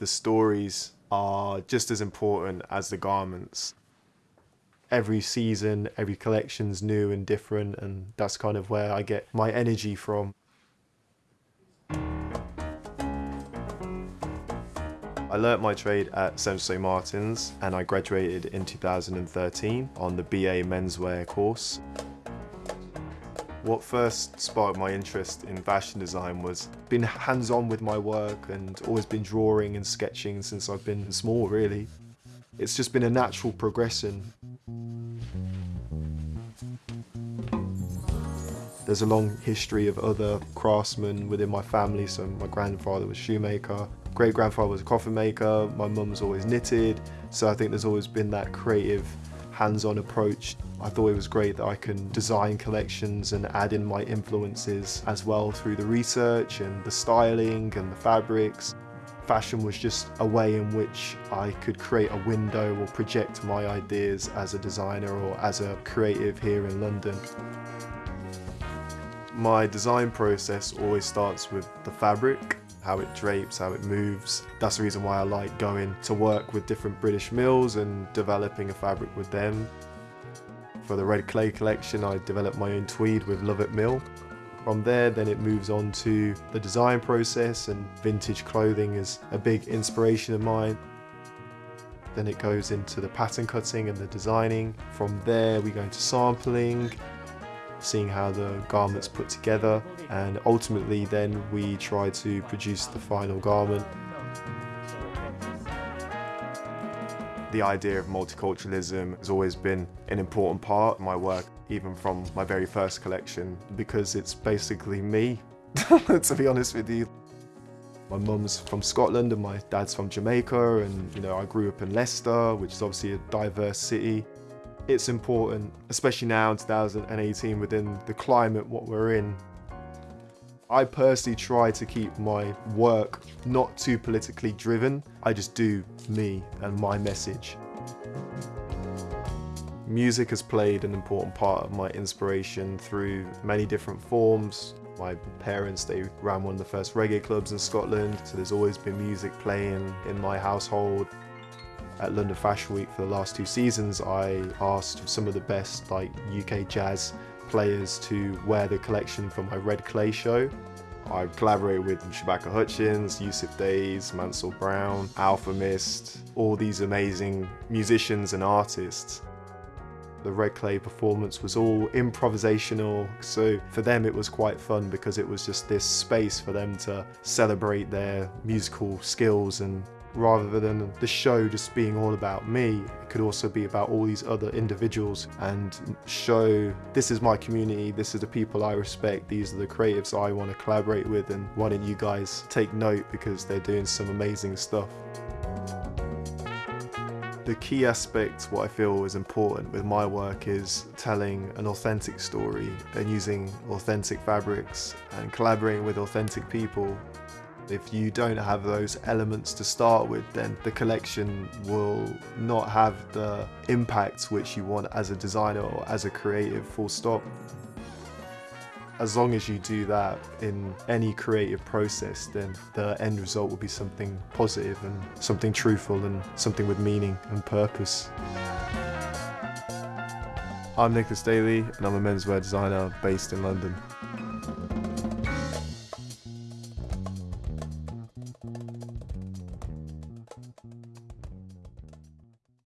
The stories are just as important as the garments. Every season, every collection's new and different, and that's kind of where I get my energy from. I learnt my trade at St Martin's and I graduated in 2013 on the BA menswear course. What first sparked my interest in fashion design was being hands-on with my work and always been drawing and sketching since I've been small really. It's just been a natural progression. There's a long history of other craftsmen within my family, so my grandfather was shoemaker, great grandfather was a coffin maker, my mum's always knitted, so I think there's always been that creative hands-on approach. I thought it was great that I can design collections and add in my influences as well through the research and the styling and the fabrics. Fashion was just a way in which I could create a window or project my ideas as a designer or as a creative here in London. My design process always starts with the fabric how it drapes, how it moves. That's the reason why I like going to work with different British mills and developing a fabric with them. For the Red Clay collection, I developed my own tweed with Lovat Mill. From there, then it moves on to the design process and vintage clothing is a big inspiration of mine. Then it goes into the pattern cutting and the designing. From there, we go into sampling, seeing how the garment's put together and ultimately then we try to produce the final garment. The idea of multiculturalism has always been an important part of my work, even from my very first collection, because it's basically me, to be honest with you. My mum's from Scotland and my dad's from Jamaica and you know I grew up in Leicester, which is obviously a diverse city it's important, especially now in 2018 within the climate what we're in. I personally try to keep my work not too politically driven. I just do me and my message. Music has played an important part of my inspiration through many different forms. My parents, they ran one of the first reggae clubs in Scotland, so there's always been music playing in my household at London Fashion Week for the last two seasons, I asked some of the best like UK jazz players to wear the collection for my Red Clay show. I collaborated with Shabaka Hutchings, Yussef Dayes, Mansur Brown, Alfa Mist, all these amazing musicians and artists. The Red Clay performance was all improvisational, so for them it was quite fun because it was just this space for them to celebrate their musical skills and rather than the show just being all about me. It could also be about all these other individuals and show this is my community this is the people I respect these are the creatives I want to collaborate with and why don't you guys take note because they're doing some amazing stuff. The key aspect, what I feel is important with my work is telling an authentic story and using authentic fabrics and collaborating with authentic people if you don't have those elements to start with, then the collection will not have the impact which you want as a designer or as a creative, full stop. As long as you do that in any creative process, then the end result will be something positive and something truthful and something with meaning and purpose. I'm Nicholas Daley and I'm a menswear designer based in London.